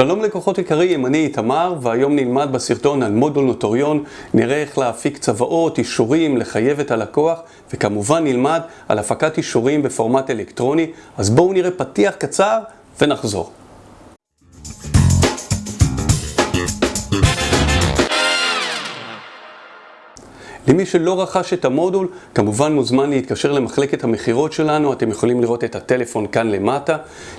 שלום לקוחות יקרים, אני איתמר, והיום נלמד בסרטון על מודול נוטוריון, נראה איך להפיק צוואות, אישורים, לחייב את הלקוח, וכמובן נלמד על הפקת אישורים בפורמט אלקטרוני, אז בואו נראה פתיח קצר ונחזור. למי שלא רכש את המודול, כמובן מוזמן להתקשר למחלקת המכירות שלנו, אתם יכולים לראות את הטלפון כאן למטה.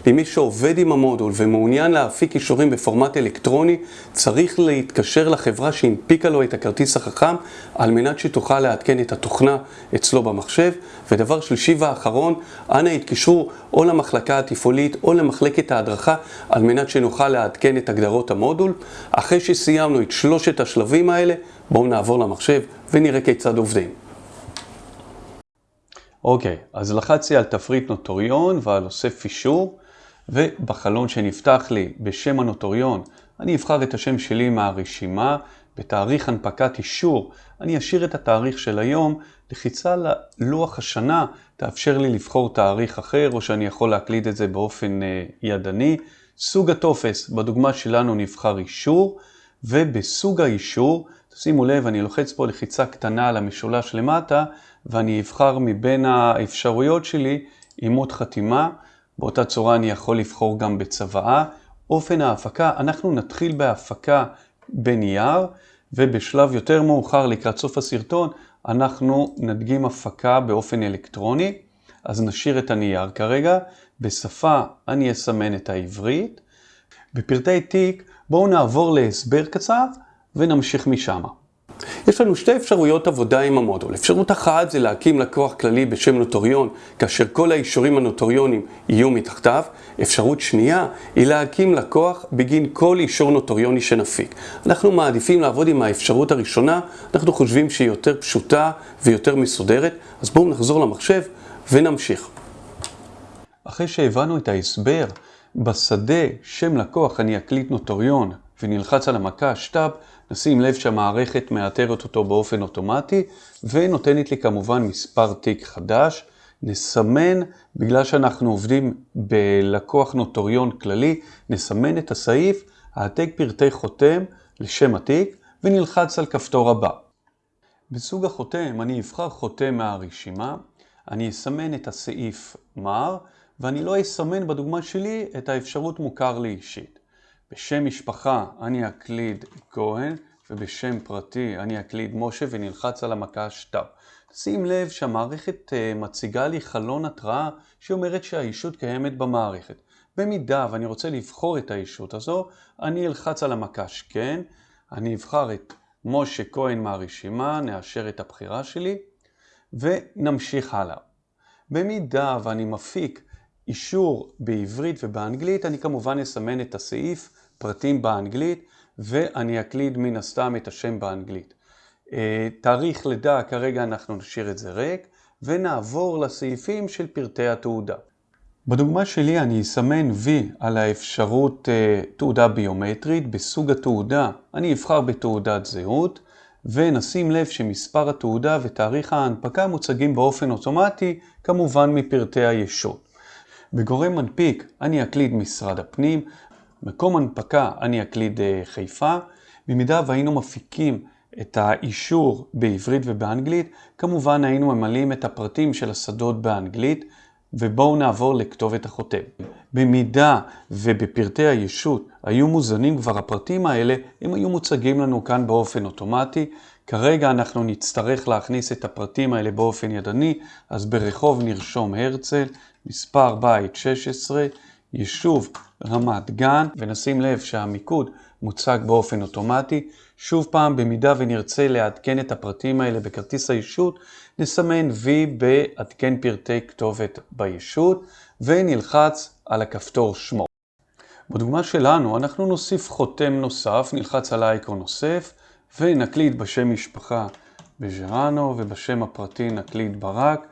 למי שעובד עם המודול ומעוניין להפיק אישורים בפורמט אלקטרוני, צריך להתקשר לחברה שהנפיקה לו את הכרטיס החכם, על מנת שתוכל לעדכן את התוכנה אצלו במחשב. ודבר שלישי ואחרון, אנא התקשרו או למחלקה התפעולית או למחלקת ההדרכה, על מנת שנוכל לעדכן את הגדרות המודול. אחרי שסיימנו את שלושת השלבים האלה, בואו נעבור למחשב ונראה כיצד עובדים. אוקיי, okay, אז לחצתי על תפריט נוטוריון ועל אוסף אישור, ובחלון שנפתח לי בשם הנוטוריון, אני אבחר את השם שלי מהרשימה, בתאריך הנפקת אישור, אני אשאיר את התאריך של היום, לחיצה ללוח השנה תאפשר לי לבחור תאריך אחר, או שאני יכול להקליד את זה באופן uh, ידני. סוג הטופס, בדוגמה שלנו נבחר אישור, ובסוג האישור שימו לב, אני לוחץ פה לחיצה קטנה על המשולש למטה, ואני אבחר מבין האפשרויות שלי אימות חתימה. באותה צורה אני יכול לבחור גם בצוואה. אופן ההפקה, אנחנו נתחיל בהפקה בנייר, ובשלב יותר מאוחר, לקראת סוף הסרטון, אנחנו נדגים הפקה באופן אלקטרוני. אז נשאיר את הנייר כרגע. בשפה אני אסמן את העברית. בפרטי תיק בואו נעבור להסבר קצר. ונמשיך משם. יש לנו שתי אפשרויות עבודה עם המודול. אפשרות אחת זה להקים לקוח כללי בשם נוטוריון, כאשר כל האישורים הנוטוריונים יהיו מתחתיו. אפשרות שנייה היא להקים לקוח בגין כל אישור נוטוריוני שנפיק. אנחנו מעדיפים לעבוד עם האפשרות הראשונה, אנחנו חושבים שהיא יותר פשוטה ויותר מסודרת, אז בואו נחזור למחשב ונמשיך. אחרי שהבנו את ההסבר, בשדה שם לקוח אני אקליד נוטריון ונלחץ על המקש Tab, נשים לב שהמערכת מאתרת אותו באופן אוטומטי ונותנת לי כמובן מספר תיק חדש. נסמן, בגלל שאנחנו עובדים בלקוח נוטריון כללי, נסמן את הסעיף, העתק פרטי חותם לשם התיק ונלחץ על כפתור הבא. בסוג החותם אני אבחר חותם מהרשימה, אני אסמן את הסעיף מר ואני לא אסמן בדוגמה שלי את האפשרות מוכר לי אישית. בשם משפחה אני אקליד כהן, ובשם פרטי אני אקליד משה ונלחץ על המקש Tab. שים לב שהמערכת אה, מציגה לי חלון התראה שאומרת שהישות קיימת במערכת. במידה ואני רוצה לבחור את הישות הזו, אני אלחץ על המקש כן, אני אבחר את משה כהן מהרשימה, נאשר את הבחירה שלי, ונמשיך הלאה. במידה ואני מפיק אישור בעברית ובאנגלית, אני כמובן אסמן את הסעיף פרטים באנגלית, ואני אקליד מן הסתם את השם באנגלית. אה, תאריך לידה, כרגע אנחנו נשאיר את זה ריק, ונעבור לסעיפים של פרטי התעודה. בדוגמה שלי אני אסמן V על האפשרות uh, תעודה ביומטרית. בסוג התעודה אני אבחר בתעודת זהות, ונשים לב שמספר התעודה ותאריך ההנפקה מוצגים באופן אוטומטי, כמובן מפרטי הישות. בגורם מנפיק אני אקליד משרד הפנים, מקום הנפקה אני אקליד אה, חיפה. במידה והיינו מפיקים את האישור בעברית ובאנגלית, כמובן היינו ממלאים את הפרטים של השדות באנגלית, ובואו נעבור לכתובת החותם. במידה ובפרטי הישות היו מוזנים כבר הפרטים האלה, הם היו מוצגים לנו כאן באופן אוטומטי. כרגע אנחנו נצטרך להכניס את הפרטים האלה באופן ידני, אז ברחוב נרשום הרצל, מספר בית 16, יישוב רמת גן, ונשים לב שהמיקוד מוצג באופן אוטומטי. שוב פעם, במידה ונרצה לעדכן את הפרטים האלה בכרטיס הישות, נסמן וי בעדכן פרטי כתובת בישות, ונלחץ על הכפתור שמו. בדוגמה שלנו אנחנו נוסיף חותם נוסף, נלחץ על האייקון נוסף, ונקליד בשם משפחה בז'רנו, ובשם הפרטי נקליד ברק,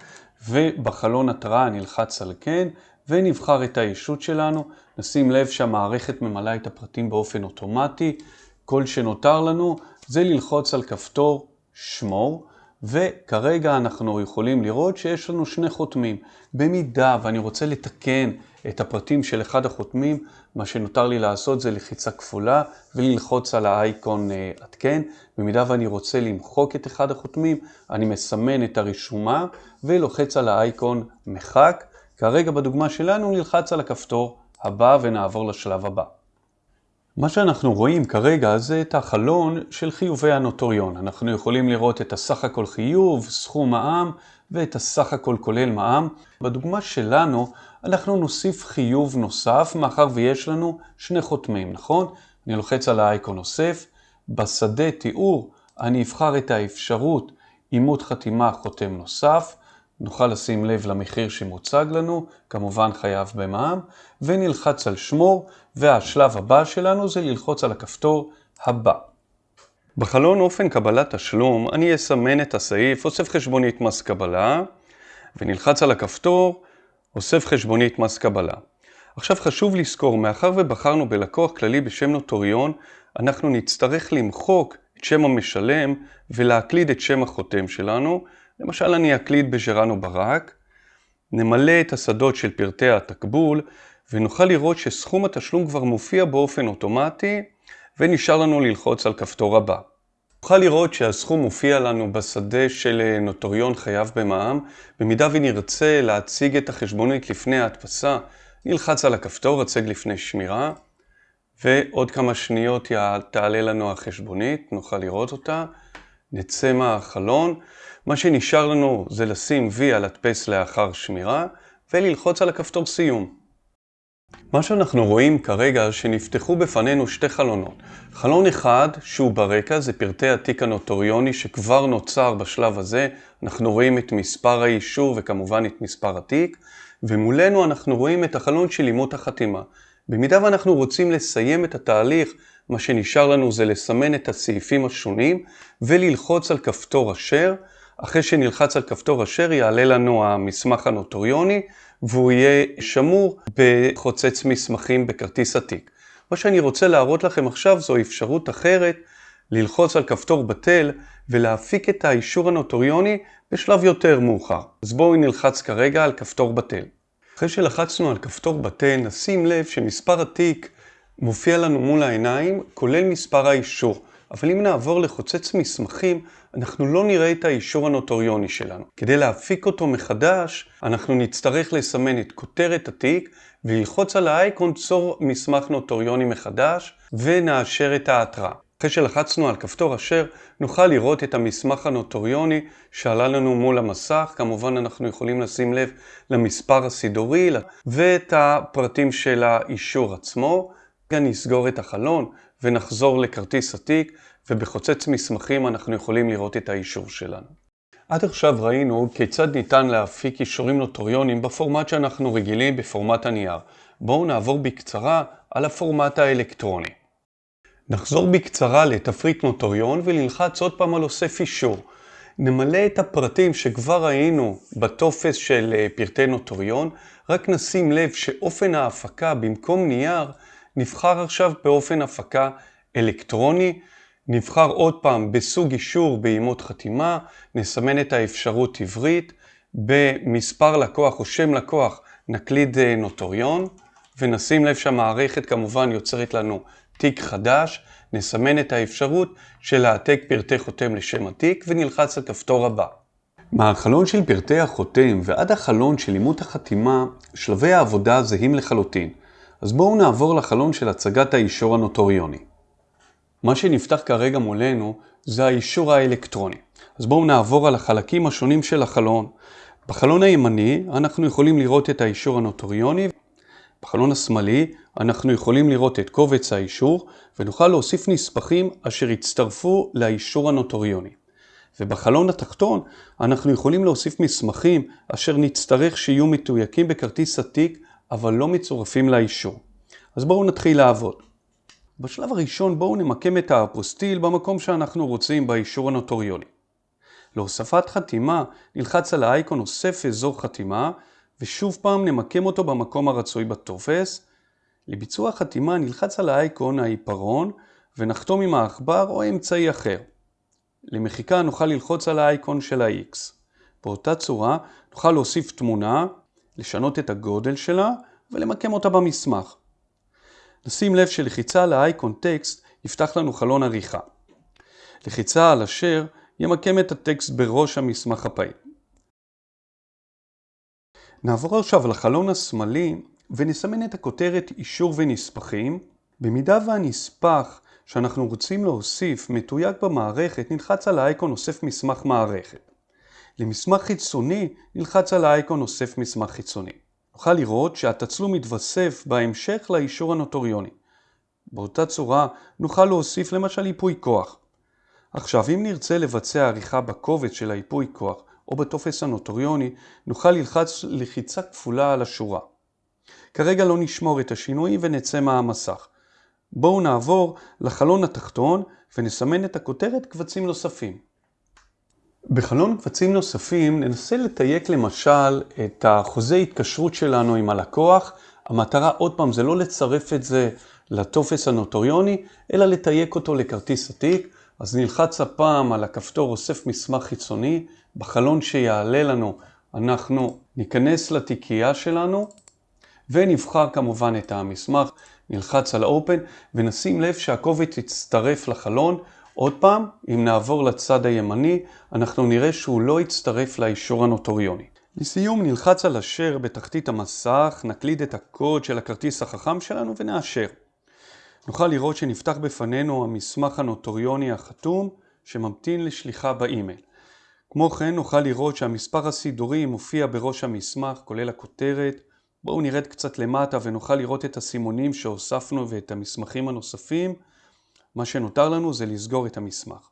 ובחלון התראה נלחץ על כן, ונבחר את הישות שלנו. נשים לב שהמערכת ממלאה את הפרטים באופן אוטומטי. כל שנותר לנו זה ללחוץ על כפתור שמור, וכרגע אנחנו יכולים לראות שיש לנו שני חותמים. במידה ואני רוצה לתקן את הפרטים של אחד החותמים, מה שנותר לי לעשות זה לחיצה כפולה וללחוץ על האייקון אה, עדכן. במידה ואני רוצה למחוק את אחד החותמים, אני מסמן את הרשומה ולוחץ על האייקון מחק. כרגע בדוגמה שלנו נלחץ על הכפתור הבא ונעבור לשלב הבא. מה שאנחנו רואים כרגע זה את החלון של חיובי הנוטוריון. אנחנו יכולים לראות את הסך הכל חיוב, סכום מע"מ ואת הסך הכל כולל מע"מ. בדוגמה שלנו אנחנו נוסיף חיוב נוסף מאחר ויש לנו שני חותמים, נכון? אני לוחץ על האייקון נוסף. בשדה תיאור אני אבחר את האפשרות אימות חתימה חותם נוסף. נוכל לשים לב למחיר שמוצג לנו, כמובן חייב במע"מ, ונלחץ על שמור, והשלב הבא שלנו זה ללחוץ על הכפתור הבא. בחלון אופן קבלת תשלום אני אסמן את הסעיף אוסף חשבונית מס קבלה, ונלחץ על הכפתור אוסף חשבונית מס קבלה. עכשיו חשוב לזכור, מאחר ובחרנו בלקוח כללי בשם נוטוריון, אנחנו נצטרך למחוק את שם המשלם ולהקליד את שם החותם שלנו, למשל אני אקליד בג'רנו ברק, נמלא את השדות של פרטי התקבול ונוכל לראות שסכום התשלום כבר מופיע באופן אוטומטי ונשאר לנו ללחוץ על כפתור הבא. נוכל לראות שהסכום מופיע לנו בשדה של אה, נוטוריון חייב במע"מ. במידה ונרצה להציג את החשבונית לפני ההדפסה, נלחץ על הכפתור הצג לפני שמירה, ועוד כמה שניות תעלה לנו החשבונית, נוכל לראות אותה. נצא מהחלון. מה שנשאר לנו זה לשים וי על הדפס לאחר שמירה וללחוץ על הכפתור סיום. מה שאנחנו רואים כרגע שנפתחו בפנינו שתי חלונות. חלון אחד שהוא ברקע זה פרטי התיק הנוטוריוני שכבר נוצר בשלב הזה. אנחנו רואים את מספר האישור וכמובן את מספר התיק ומולנו אנחנו רואים את החלון של אימות החתימה. במידה ואנחנו רוצים לסיים את התהליך מה שנשאר לנו זה לסמן את הסעיפים השונים וללחוץ על כפתור אשר. אחרי שנלחץ על כפתור אשר יעלה לנו המסמך הנוטוריוני והוא יהיה שמור בחוצץ מסמכים בכרטיס עתיק. מה שאני רוצה להראות לכם עכשיו זו אפשרות אחרת ללחוץ על כפתור בטל ולהפיק את האישור הנוטוריוני בשלב יותר מאוחר. אז בואו נלחץ כרגע על כפתור בטל. אחרי שלחצנו על כפתור בטל נשים לב שמספר התיק מופיע לנו מול העיניים, כולל מספר האישור. אבל אם נעבור לחוצץ מסמכים, אנחנו לא נראה את האישור הנוטוריוני שלנו. כדי להפיק אותו מחדש, אנחנו נצטרך לסמן את כותרת התיק וללחוץ על האייקון צור מסמך נוטוריוני מחדש, ונאשר את ההתראה. אחרי שלחצנו על כפתור אשר, נוכל לראות את המסמך הנוטוריוני שעלה לנו מול המסך. כמובן אנחנו יכולים לשים לב למספר הסידורי ואת הפרטים של האישור עצמו. נסגור את החלון ונחזור לכרטיס עתיק, ובחוצץ מסמכים אנחנו יכולים לראות את האישור שלנו. עד עכשיו ראינו כיצד ניתן להפיק אישורים נוטוריונים בפורמט שאנחנו רגילים בפורמט הנייר. בואו נעבור בקצרה על הפורמט האלקטרוני. נחזור בקצרה לתפריט נוטוריון ונלחץ עוד פעם על אוסף אישור. נמלא את הפרטים שכבר ראינו בטופס של אה, פרטי נוטוריון, רק נשים לב שאופן ההפקה במקום נייר נבחר עכשיו באופן הפקה אלקטרוני, נבחר עוד פעם בסוג אישור באימות חתימה, נסמן את האפשרות עברית, במספר לקוח או שם לקוח נקליד אה, נוטוריון, ונשים לב שהמערכת כמובן יוצרת לנו תיק חדש, נסמן את האפשרות של העתק פרטי חותם לשם התיק ונלחץ על כפתור הבא. מהחלון של פרטי החותם ועד החלון של אימות החתימה, שלבי העבודה זהים לחלוטין. אז בואו נעבור לחלון של הצגת האישור הנוטוריוני. מה שנפתח כרגע מולנו זה האישור האלקטרוני. אז בואו נעבור על החלקים השונים של החלון. בחלון הימני אנחנו יכולים לראות את האישור הנוטוריוני. בחלון השמאלי אנחנו יכולים לראות את קובץ האישור ונוכל להוסיף נספחים אשר יצטרפו לאישור הנוטוריוני. ובחלון התחתון אנחנו יכולים להוסיף מסמכים אשר נצטרך שיהיו מתויקים בכרטיס עתיק אבל לא מצורפים לאישור. אז בואו נתחיל לעבוד. בשלב הראשון בואו נמקם את האפוסטיל במקום שאנחנו רוצים באישור הנוטוריוני. להוספת חתימה נלחץ על האייקון אוסף אזור חתימה ושוב פעם נמקם אותו במקום הרצוי בטופס. לביצוע חתימה נלחץ על האייקון העיפרון ונחתום עם העכבר או אמצעי אחר. למחיקה נוכל ללחוץ על האייקון של ה-X. באותה צורה נוכל להוסיף תמונה לשנות את הגודל שלה ולמקם אותה במסמך. נשים לב שלחיצה על האייקון טקסט יפתח לנו חלון עריכה. לחיצה על אשר ימקם את הטקסט בראש המסמך הפעיל. נעבור עכשיו לחלון השמאלי ונסמן את הכותרת אישור ונספחים. במידה והנספח שאנחנו רוצים להוסיף מתויג במערכת, נלחץ על האייקון אוסף מסמך מערכת. למסמך חיצוני נלחץ על האייקון אוסף מסמך חיצוני. נוכל לראות שהתצלום מתווסף בהמשך לאישור הנוטוריוני. באותה צורה נוכל להוסיף למשל ייפוי כוח. עכשיו אם נרצה לבצע עריכה בקובץ של הייפוי כוח או בטופס הנוטוריוני, נוכל ללחץ לחיצה כפולה על השורה. כרגע לא נשמור את השינויים ונצא מהמסך. בואו נעבור לחלון התחתון ונסמן את הכותרת קבצים נוספים. בחלון קבצים נוספים ננסה לתייק למשל את החוזה התקשרות שלנו עם הלקוח. המטרה עוד פעם זה לא לצרף את זה לטופס הנוטוריוני, אלא לתייק אותו לכרטיס עתיק. אז נלחץ הפעם על הכפתור אוסף מסמך חיצוני, בחלון שיעלה לנו אנחנו ניכנס לתיקייה שלנו ונבחר כמובן את המסמך, נלחץ על Open ונשים לב שהקובץ יצטרף לחלון. עוד פעם, אם נעבור לצד הימני, אנחנו נראה שהוא לא יצטרף לאישור הנוטריוני. לסיום נלחץ על אשר בתחתית המסך, נקליד את הקוד של הכרטיס החכם שלנו ונאשר. נוכל לראות שנפתח בפנינו המסמך הנוטריוני החתום שממתין לשליחה באימייל. כמו כן נוכל לראות שהמספר הסידורי מופיע בראש המסמך כולל הכותרת. בואו נרד קצת למטה ונוכל לראות את הסימונים שהוספנו ואת המסמכים הנוספים. מה שנותר לנו זה לסגור את המסמך.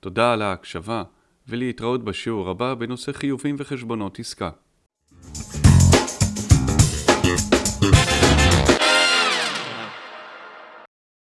תודה על ההקשבה ולהתראות בשיעור הבא בנושא חיובים וחשבונות עסקה. Thank you.